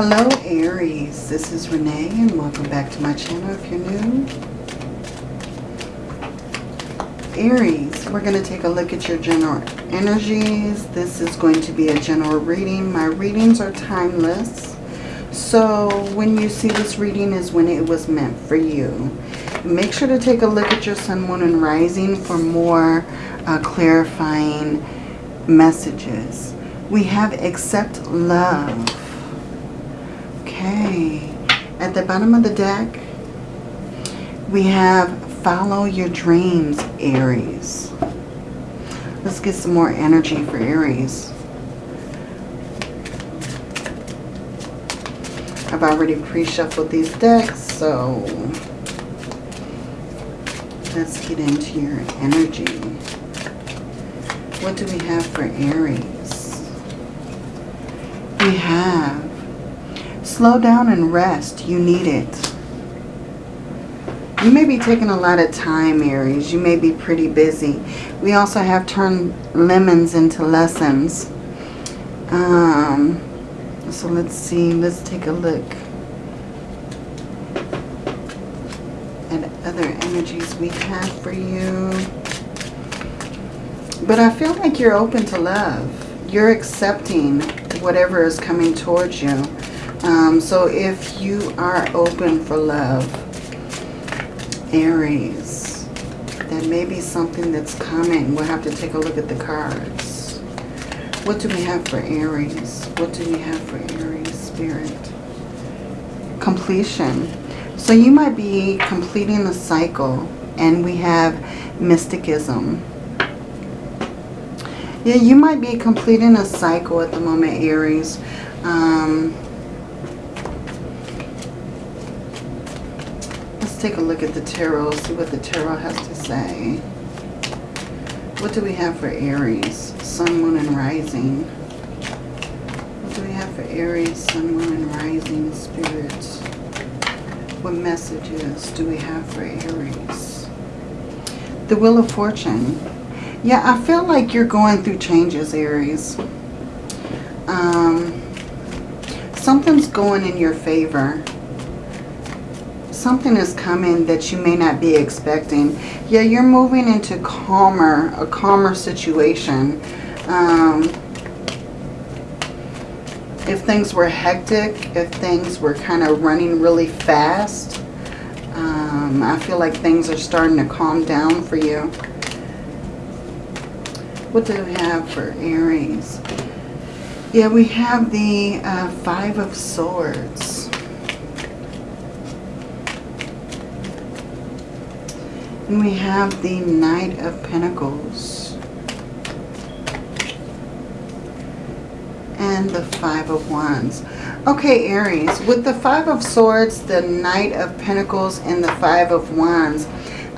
Hello Aries, this is Renee and welcome back to my channel if you're new. Aries, we're going to take a look at your general energies. This is going to be a general reading. My readings are timeless. So when you see this reading is when it was meant for you. Make sure to take a look at your sun, moon, and rising for more uh, clarifying messages. We have accept love. The bottom of the deck, we have follow your dreams, Aries. Let's get some more energy for Aries. I've already pre-shuffled these decks, so let's get into your energy. What do we have for Aries? We have slow down and rest. You need it. You may be taking a lot of time, Aries. You may be pretty busy. We also have turned lemons into lessons. Um, so let's see. Let's take a look at other energies we have for you. But I feel like you're open to love. You're accepting whatever is coming towards you. Um, so if you are open for love, Aries, that may be something that's coming. We'll have to take a look at the cards. What do we have for Aries? What do we have for Aries Spirit? Completion. So you might be completing the cycle and we have mysticism. Yeah, you might be completing a cycle at the moment, Aries. Um, take a look at the tarot, see what the tarot has to say. What do we have for Aries? Sun, Moon, and Rising. What do we have for Aries, Sun, Moon, and Rising, Spirit? What messages do we have for Aries? The Wheel of Fortune. Yeah, I feel like you're going through changes, Aries. Um, something's going in your favor. Something is coming that you may not be expecting. Yeah, you're moving into calmer, a calmer situation. Um, if things were hectic, if things were kind of running really fast, um, I feel like things are starting to calm down for you. What do we have for Aries? Yeah, we have the uh, Five of Swords. And we have the Knight of Pentacles. And the Five of Wands. Okay, Aries, with the Five of Swords, the Knight of Pentacles, and the Five of Wands,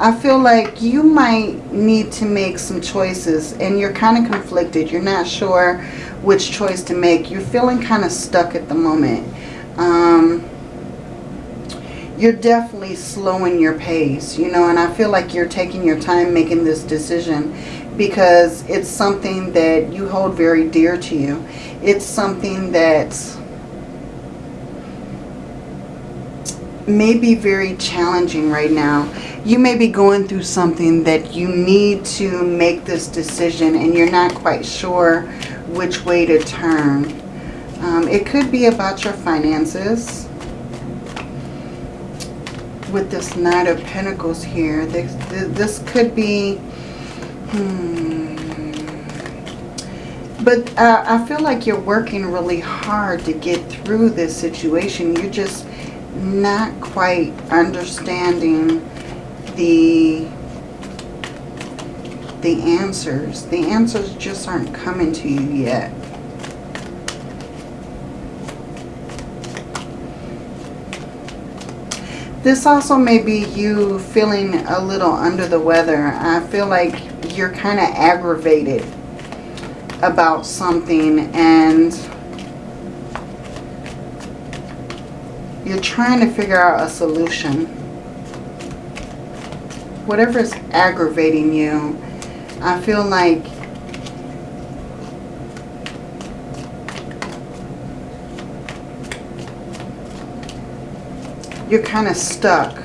I feel like you might need to make some choices and you're kind of conflicted. You're not sure which choice to make. You're feeling kind of stuck at the moment. Um, you're definitely slowing your pace, you know, and I feel like you're taking your time making this decision because it's something that you hold very dear to you. It's something that's may be very challenging right now. You may be going through something that you need to make this decision and you're not quite sure which way to turn. Um, it could be about your finances. With this Knight of Pentacles here, this, this could be... Hmm, but uh, I feel like you're working really hard to get through this situation. You're just not quite understanding the the answers. The answers just aren't coming to you yet. This also may be you feeling a little under the weather. I feel like you're kind of aggravated about something and you're trying to figure out a solution. Whatever is aggravating you, I feel like you're kind of stuck.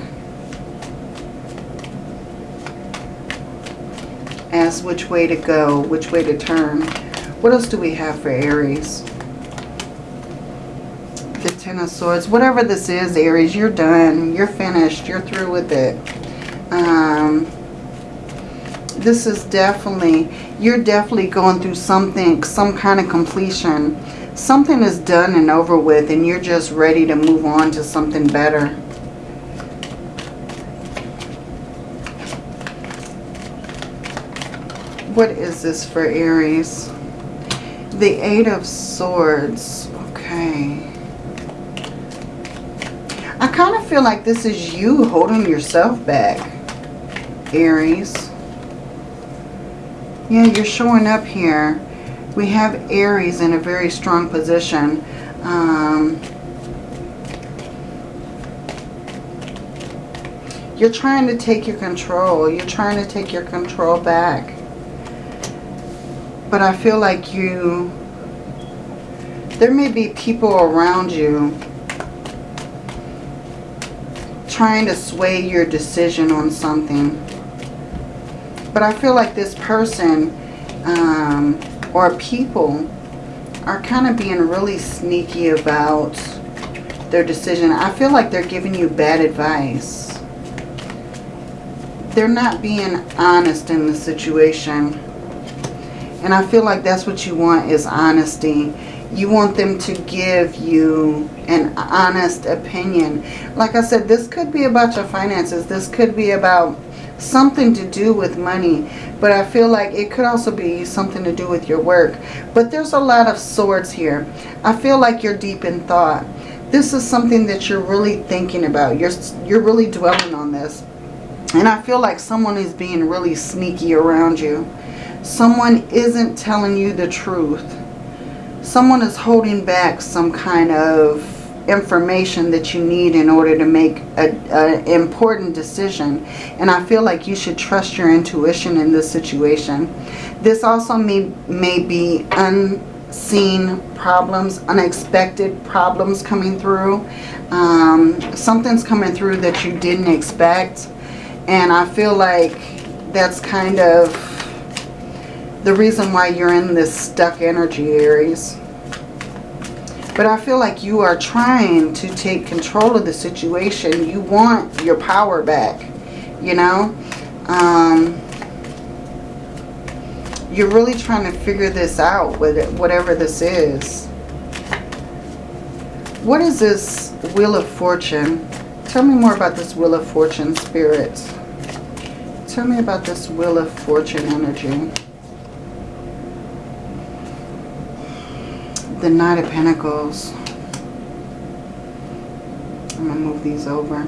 As which way to go, which way to turn. What else do we have for Aries? The Ten of Swords. Whatever this is, Aries, you're done. You're finished. You're through with it. Um, this is definitely, you're definitely going through something, some kind of completion. Something is done and over with and you're just ready to move on to something better. What is this for Aries? The Eight of Swords. Okay. I kind of feel like this is you holding yourself back, Aries. Yeah, you're showing up here. We have Aries in a very strong position. Um, you're trying to take your control. You're trying to take your control back. But I feel like you... There may be people around you trying to sway your decision on something. But I feel like this person um, or people are kind of being really sneaky about their decision. I feel like they're giving you bad advice. They're not being honest in the situation. And I feel like that's what you want is honesty. You want them to give you an honest opinion. Like I said, this could be about your finances. This could be about something to do with money. But I feel like it could also be something to do with your work. But there's a lot of swords here. I feel like you're deep in thought. This is something that you're really thinking about. You're, you're really dwelling on this. And I feel like someone is being really sneaky around you. Someone isn't telling you the truth. Someone is holding back some kind of information that you need in order to make an important decision. And I feel like you should trust your intuition in this situation. This also may, may be unseen problems, unexpected problems coming through. Um, something's coming through that you didn't expect. And I feel like that's kind of the reason why you're in this stuck energy, Aries. But I feel like you are trying to take control of the situation. You want your power back, you know. Um, you're really trying to figure this out, with it, whatever this is. What is this Wheel of Fortune? Tell me more about this Wheel of Fortune, Spirit. Tell me about this Wheel of Fortune energy. The Knight of Pentacles. I'm going to move these over.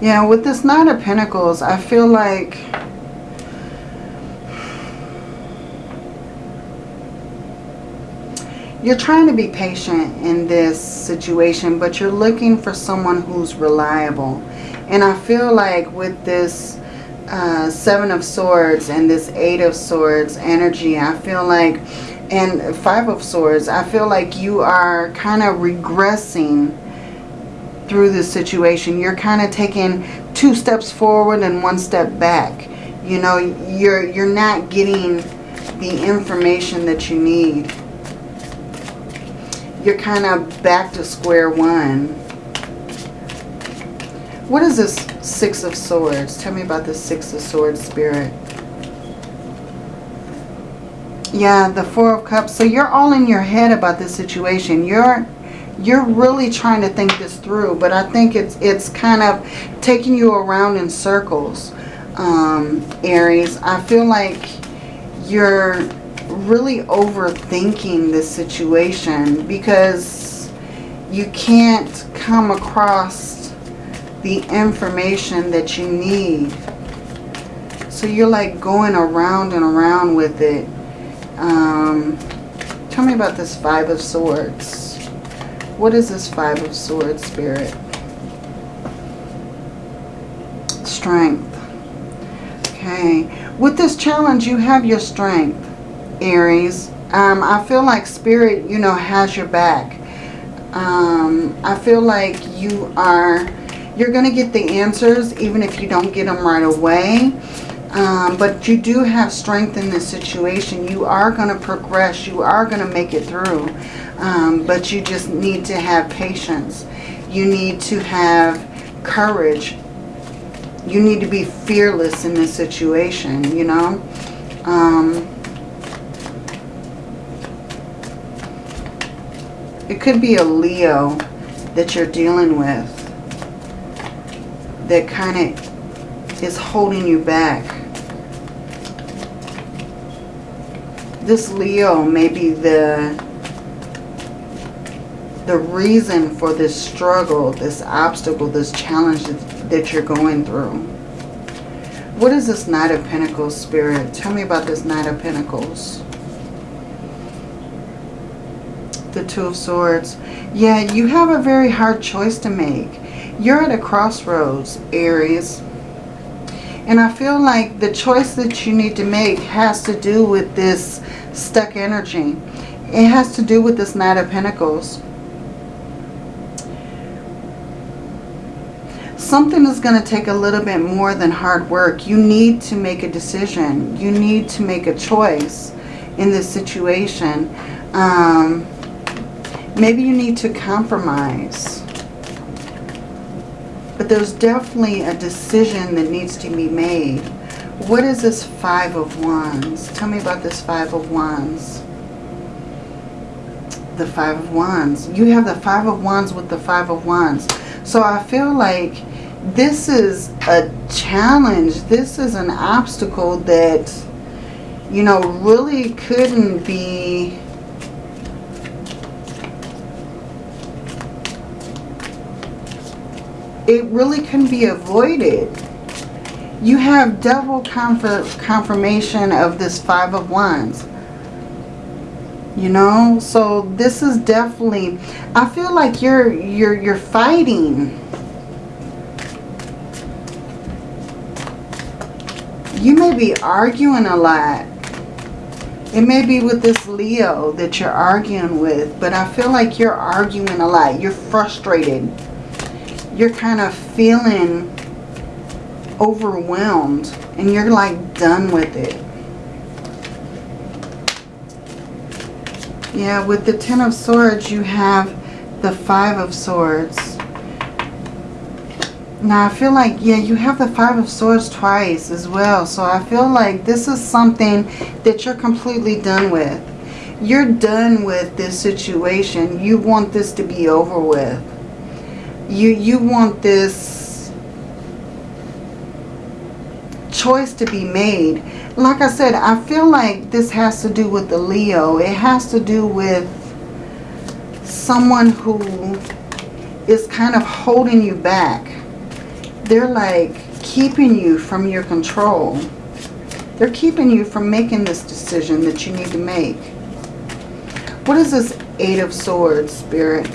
Yeah, with this Knight of Pentacles, I feel like... You're trying to be patient in this situation, but you're looking for someone who's reliable. And I feel like with this uh, Seven of Swords and this Eight of Swords energy, I feel like, and Five of Swords, I feel like you are kind of regressing through this situation. You're kind of taking two steps forward and one step back. You know, you're, you're not getting the information that you need. You're kind of back to square one. What is this Six of Swords. Tell me about the Six of Swords spirit. Yeah, the Four of Cups. So you're all in your head about this situation. You're you're really trying to think this through, but I think it's it's kind of taking you around in circles, um, Aries. I feel like you're really overthinking this situation because you can't come across the information that you need. So you're like going around and around with it. Um, tell me about this Five of Swords. What is this Five of Swords, Spirit? Strength. Okay. With this challenge, you have your strength, Aries. Um, I feel like Spirit, you know, has your back. Um, I feel like you are, you're going to get the answers even if you don't get them right away. Um, but you do have strength in this situation. You are going to progress. You are going to make it through. Um, but you just need to have patience. You need to have courage. You need to be fearless in this situation, you know. Um, it could be a Leo that you're dealing with that kind of is holding you back. This Leo may be the the reason for this struggle, this obstacle, this challenge that you're going through. What is this Knight of Pentacles spirit? Tell me about this Knight of Pentacles. The Two of Swords. Yeah, you have a very hard choice to make. You're at a crossroads, Aries. And I feel like the choice that you need to make has to do with this stuck energy. It has to do with this Knight of Pentacles. something is going to take a little bit more than hard work. You need to make a decision. You need to make a choice in this situation. Um, maybe you need to compromise. But there's definitely a decision that needs to be made. What is this Five of Wands? Tell me about this Five of Wands. The Five of Wands. You have the Five of Wands with the Five of Wands. So I feel like this is a challenge. This is an obstacle that, you know, really couldn't be... It really couldn't be avoided. You have double confirmation of this Five of Wands. You know, so this is definitely, I feel like you're, you're, you're fighting you may be arguing a lot. It may be with this Leo that you're arguing with, but I feel like you're arguing a lot. You're frustrated. You're kind of feeling overwhelmed and you're like done with it. Yeah, with the Ten of Swords, you have the Five of Swords. Now, I feel like, yeah, you have the Five of Swords twice as well. So I feel like this is something that you're completely done with. You're done with this situation. You want this to be over with. You, you want this choice to be made. Like I said, I feel like this has to do with the Leo. It has to do with someone who is kind of holding you back they're like keeping you from your control. They're keeping you from making this decision that you need to make. What is this Eight of Swords, Spirit?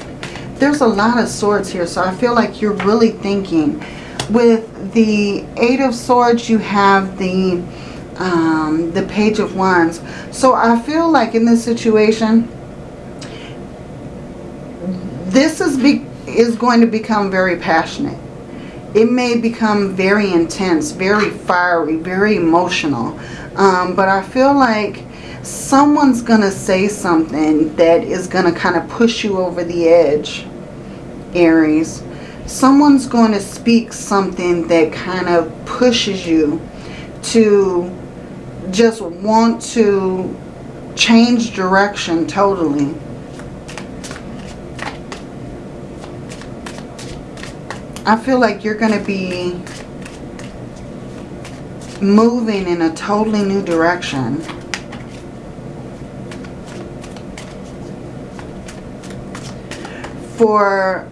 There's a lot of swords here, so I feel like you're really thinking. With the Eight of Swords, you have the um, the Page of Wands. So I feel like in this situation, this is, be, is going to become very passionate it may become very intense, very fiery, very emotional. Um, but I feel like someone's going to say something that is going to kind of push you over the edge, Aries. Someone's going to speak something that kind of pushes you to just want to change direction totally. I feel like you're going to be moving in a totally new direction. For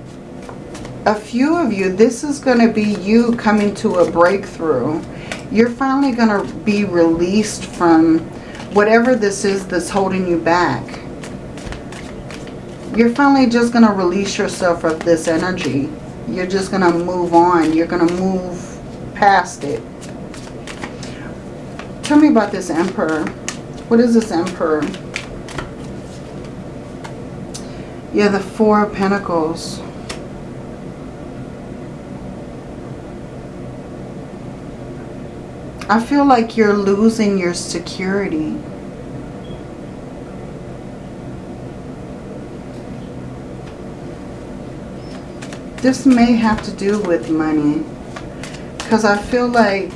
a few of you, this is going to be you coming to a breakthrough. You're finally going to be released from whatever this is that's holding you back. You're finally just going to release yourself of this energy. You're just going to move on. You're going to move past it. Tell me about this Emperor. What is this Emperor? Yeah, the Four of Pentacles. I feel like you're losing your security. This may have to do with money. Because I feel like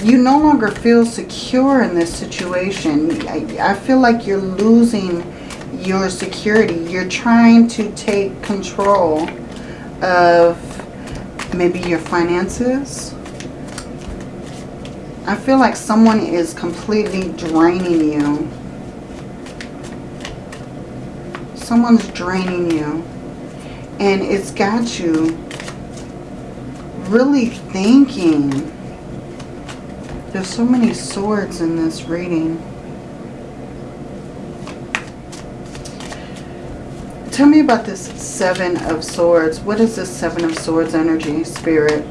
you no longer feel secure in this situation. I, I feel like you're losing your security. You're trying to take control of maybe your finances. I feel like someone is completely draining you. Someone's draining you. And it's got you really thinking. There's so many swords in this reading. Tell me about this Seven of Swords. What is this Seven of Swords energy, Spirit?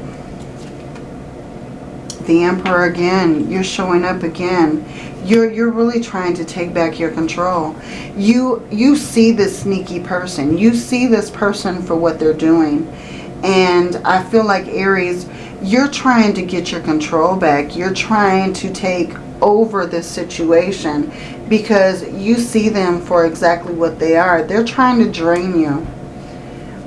The Emperor again. You're showing up again. You're, you're really trying to take back your control. You, you see this sneaky person. You see this person for what they're doing. And I feel like Aries, you're trying to get your control back. You're trying to take over this situation because you see them for exactly what they are. They're trying to drain you.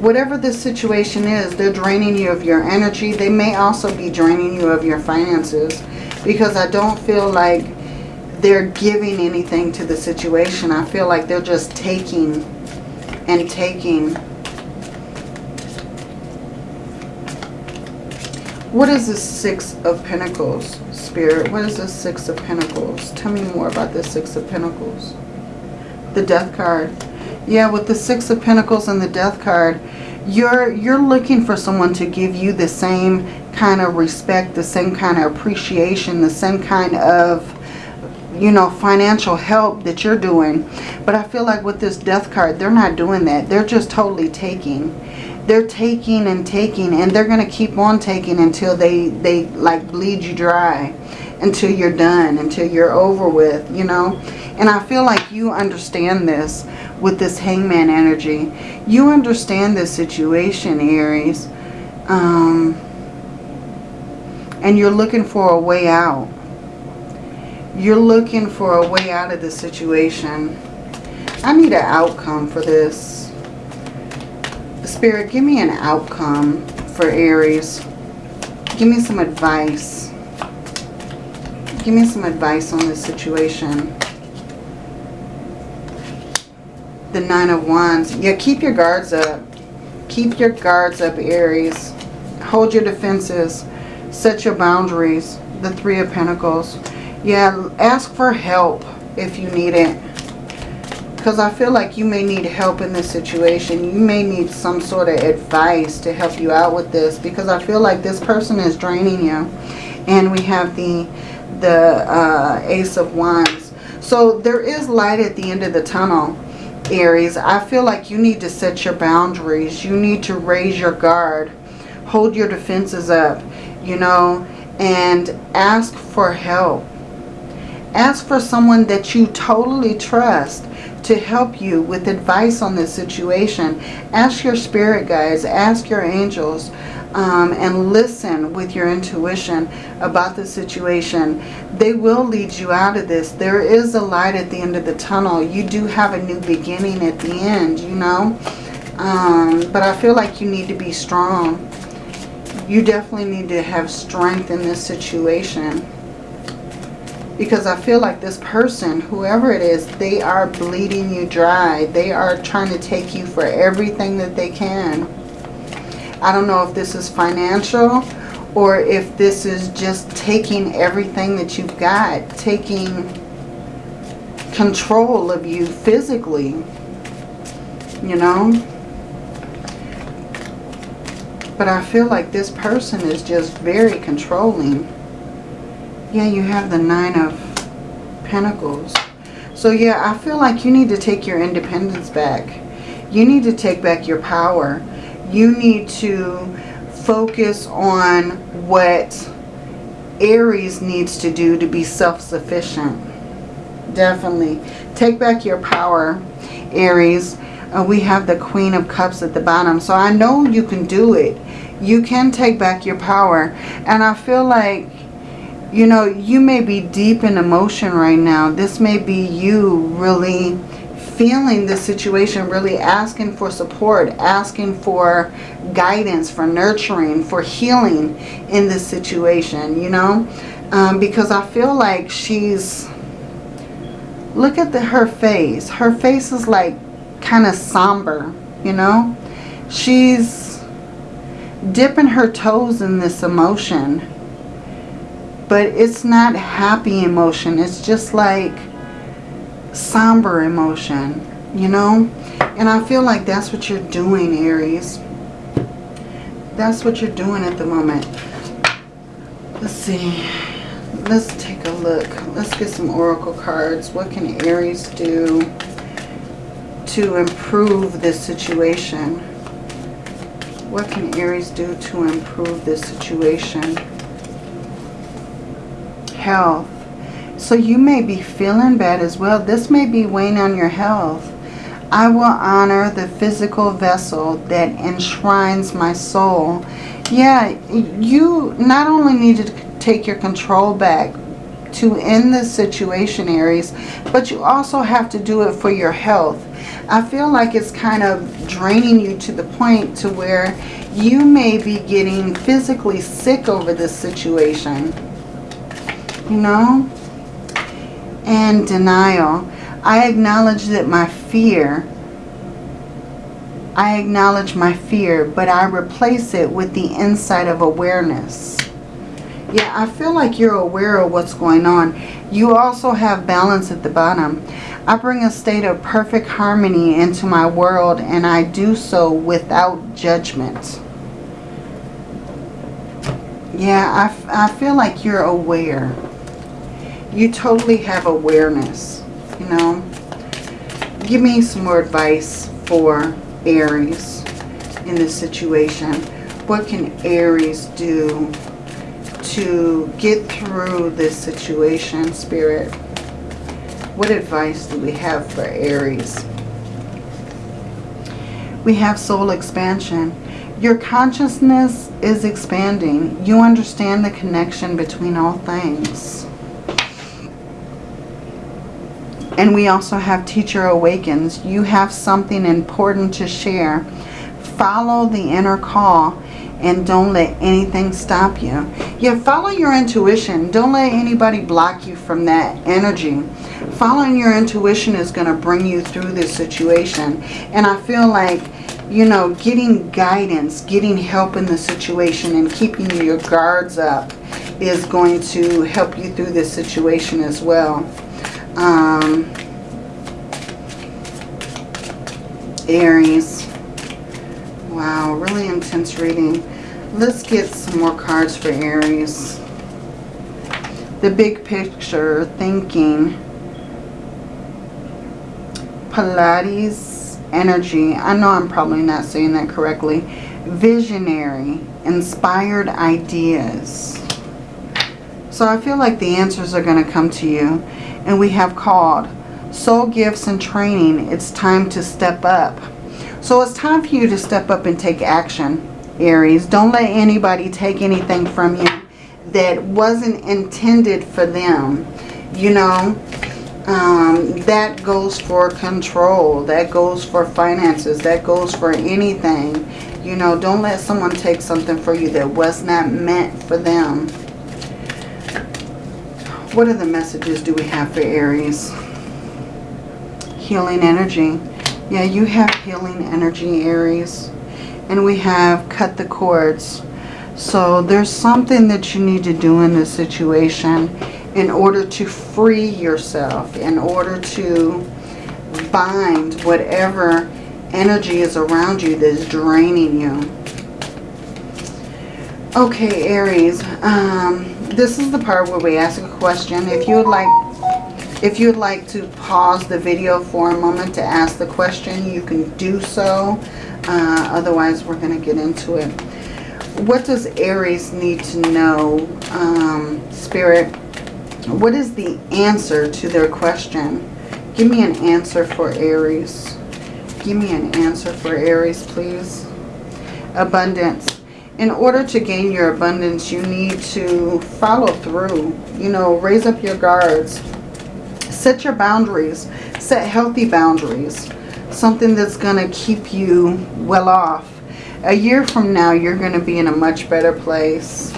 Whatever this situation is, they're draining you of your energy. They may also be draining you of your finances because I don't feel like they're giving anything to the situation. I feel like they're just taking and taking. What is the Six of Pentacles, Spirit? What is the Six of Pentacles? Tell me more about the Six of Pentacles. The Death card. Yeah, with the Six of Pentacles and the Death card, you're, you're looking for someone to give you the same kind of respect, the same kind of appreciation, the same kind of you know, financial help that you're doing. But I feel like with this death card, they're not doing that. They're just totally taking. They're taking and taking and they're going to keep on taking until they, they like bleed you dry. Until you're done, until you're over with, you know. And I feel like you understand this with this hangman energy. You understand this situation, Aries. Um, and you're looking for a way out you're looking for a way out of the situation. I need an outcome for this. Spirit, give me an outcome for Aries. Give me some advice. Give me some advice on this situation. The Nine of Wands. Yeah, keep your guards up. Keep your guards up, Aries. Hold your defenses. Set your boundaries. The Three of Pentacles. Yeah, ask for help if you need it. Because I feel like you may need help in this situation. You may need some sort of advice to help you out with this. Because I feel like this person is draining you. And we have the, the uh, Ace of Wands. So there is light at the end of the tunnel, Aries. I feel like you need to set your boundaries. You need to raise your guard. Hold your defenses up, you know, and ask for help Ask for someone that you totally trust to help you with advice on this situation. Ask your spirit guides, ask your angels, um, and listen with your intuition about the situation. They will lead you out of this. There is a light at the end of the tunnel. You do have a new beginning at the end, you know. Um, but I feel like you need to be strong. You definitely need to have strength in this situation because I feel like this person, whoever it is, they are bleeding you dry. They are trying to take you for everything that they can. I don't know if this is financial or if this is just taking everything that you've got, taking control of you physically, you know. But I feel like this person is just very controlling. Yeah, you have the Nine of Pentacles. So yeah, I feel like you need to take your independence back. You need to take back your power. You need to focus on what Aries needs to do to be self-sufficient. Definitely. Take back your power. Aries. Uh, we have the Queen of Cups at the bottom. So I know you can do it. You can take back your power. And I feel like, you know, you may be deep in emotion right now. This may be you really feeling the situation, really asking for support, asking for guidance, for nurturing, for healing in this situation, you know. Um, because I feel like she's, look at the, her face. Her face is like kind of somber, you know. She's dipping her toes in this emotion. But it's not happy emotion. It's just like somber emotion, you know. And I feel like that's what you're doing, Aries. That's what you're doing at the moment. Let's see. Let's take a look. Let's get some oracle cards. What can Aries do to improve this situation? What can Aries do to improve this situation? Health. So you may be feeling bad as well. This may be weighing on your health. I will honor the physical vessel that enshrines my soul. Yeah, you not only need to take your control back to end this situation, Aries, but you also have to do it for your health. I feel like it's kind of draining you to the point to where you may be getting physically sick over this situation. You know? And denial. I acknowledge that my fear, I acknowledge my fear, but I replace it with the insight of awareness. Yeah, I feel like you're aware of what's going on. You also have balance at the bottom. I bring a state of perfect harmony into my world and I do so without judgment. Yeah, I, I feel like you're aware. You totally have awareness, you know. Give me some more advice for Aries in this situation. What can Aries do to get through this situation, Spirit? What advice do we have for Aries? We have soul expansion. Your consciousness is expanding. You understand the connection between all things. And we also have Teacher Awakens. You have something important to share. Follow the inner call and don't let anything stop you. Yeah, follow your intuition. Don't let anybody block you from that energy. Following your intuition is going to bring you through this situation. And I feel like, you know, getting guidance, getting help in the situation and keeping your guards up is going to help you through this situation as well. Um, Aries. Wow, really intense reading. Let's get some more cards for Aries. The big picture, thinking. Pilates energy. I know I'm probably not saying that correctly. Visionary, inspired ideas. So I feel like the answers are going to come to you and we have called. Soul gifts and training it's time to step up. So it's time for you to step up and take action aries. Don't let anybody take anything from you that wasn't intended for them you know? Um, that goes for control that goes for finances that goes for anything you know? Don't let someone take something for you that was not meant for them what other messages do we have for Aries? Healing energy. Yeah, you have healing energy, Aries. And we have cut the cords. So there's something that you need to do in this situation in order to free yourself, in order to bind whatever energy is around you that's draining you. Okay, Aries. Um, this is the part where we ask a question. If you would like if you would like to pause the video for a moment to ask the question, you can do so. Uh, otherwise, we're going to get into it. What does Aries need to know, um, Spirit? What is the answer to their question? Give me an answer for Aries. Give me an answer for Aries, please. Abundance. In order to gain your abundance, you need to follow through. You know, raise up your guards. Set your boundaries. Set healthy boundaries. Something that's going to keep you well off. A year from now, you're going to be in a much better place.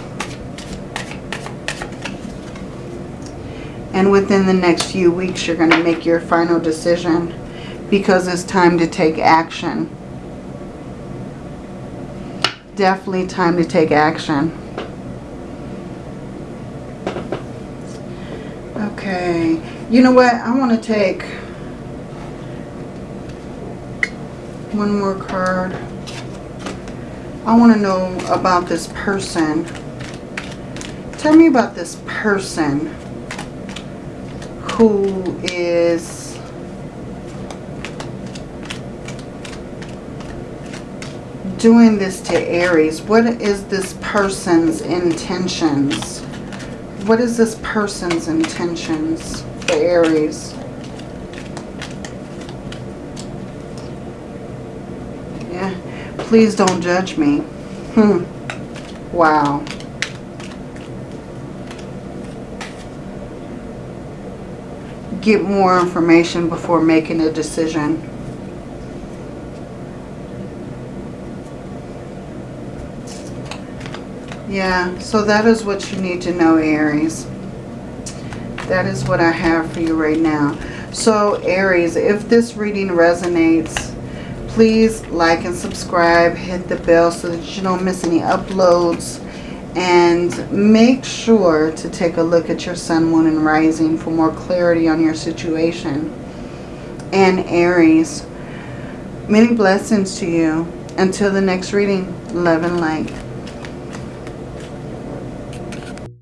And within the next few weeks, you're going to make your final decision because it's time to take action. Definitely time to take action. Okay. You know what? I want to take one more card. I want to know about this person. Tell me about this person who is doing this to Aries, what is this person's intentions? What is this person's intentions for Aries? Yeah, please don't judge me. Hmm. Wow. Get more information before making a decision. Yeah, so that is what you need to know, Aries. That is what I have for you right now. So, Aries, if this reading resonates, please like and subscribe. Hit the bell so that you don't miss any uploads. And make sure to take a look at your sun, moon, and rising for more clarity on your situation. And Aries, many blessings to you. Until the next reading, love and light.